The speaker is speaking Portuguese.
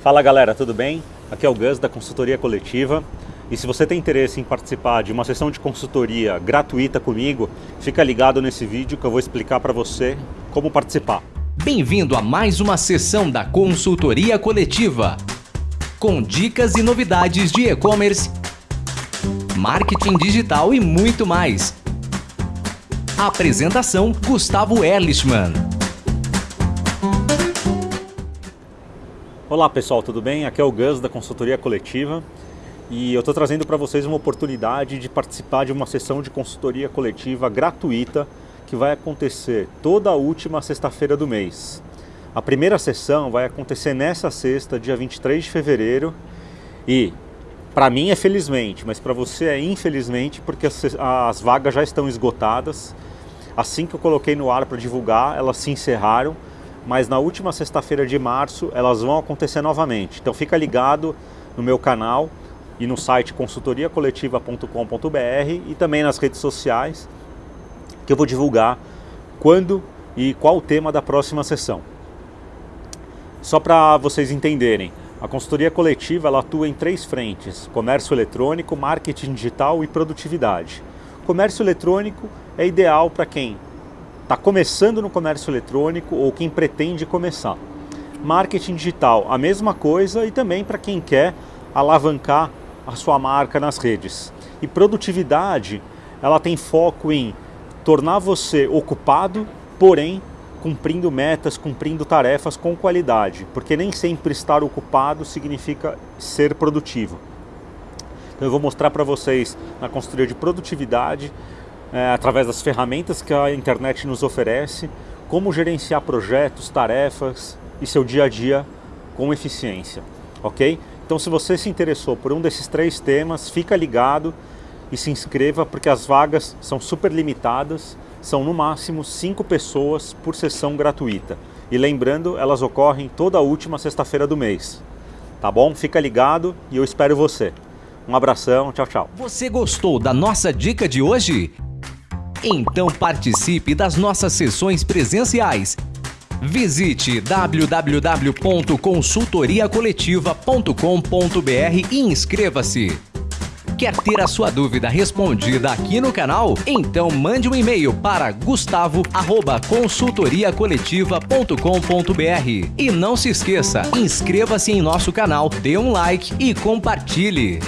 Fala galera, tudo bem? Aqui é o Gus da Consultoria Coletiva e se você tem interesse em participar de uma sessão de consultoria gratuita comigo, fica ligado nesse vídeo que eu vou explicar para você como participar. Bem-vindo a mais uma sessão da Consultoria Coletiva com dicas e novidades de e-commerce, marketing digital e muito mais. Apresentação Gustavo Erlichman. Olá pessoal, tudo bem? Aqui é o Gus da Consultoria Coletiva e eu estou trazendo para vocês uma oportunidade de participar de uma sessão de consultoria coletiva gratuita que vai acontecer toda a última sexta-feira do mês. A primeira sessão vai acontecer nessa sexta, dia 23 de fevereiro e para mim é felizmente, mas para você é infelizmente porque as, as vagas já estão esgotadas. Assim que eu coloquei no ar para divulgar, elas se encerraram mas na última sexta-feira de março elas vão acontecer novamente. Então fica ligado no meu canal e no site consultoriacoletiva.com.br e também nas redes sociais que eu vou divulgar quando e qual o tema da próxima sessão. Só para vocês entenderem, a consultoria coletiva ela atua em três frentes, comércio eletrônico, marketing digital e produtividade. comércio eletrônico é ideal para quem está começando no comércio eletrônico ou quem pretende começar. Marketing digital, a mesma coisa e também para quem quer alavancar a sua marca nas redes. E produtividade, ela tem foco em tornar você ocupado, porém cumprindo metas, cumprindo tarefas com qualidade, porque nem sempre estar ocupado significa ser produtivo. Então eu vou mostrar para vocês na consultoria de produtividade é, através das ferramentas que a internet nos oferece, como gerenciar projetos, tarefas e seu dia a dia com eficiência, ok? Então se você se interessou por um desses três temas, fica ligado e se inscreva porque as vagas são super limitadas, são no máximo cinco pessoas por sessão gratuita. E lembrando, elas ocorrem toda última sexta-feira do mês. Tá bom? Fica ligado e eu espero você. Um abração, tchau, tchau. Você gostou da nossa dica de hoje? Então participe das nossas sessões presenciais. Visite www.consultoriacoletiva.com.br e inscreva-se. Quer ter a sua dúvida respondida aqui no canal? Então mande um e-mail para gustavo@consultoriacoletiva.com.br. E não se esqueça, inscreva-se em nosso canal, dê um like e compartilhe.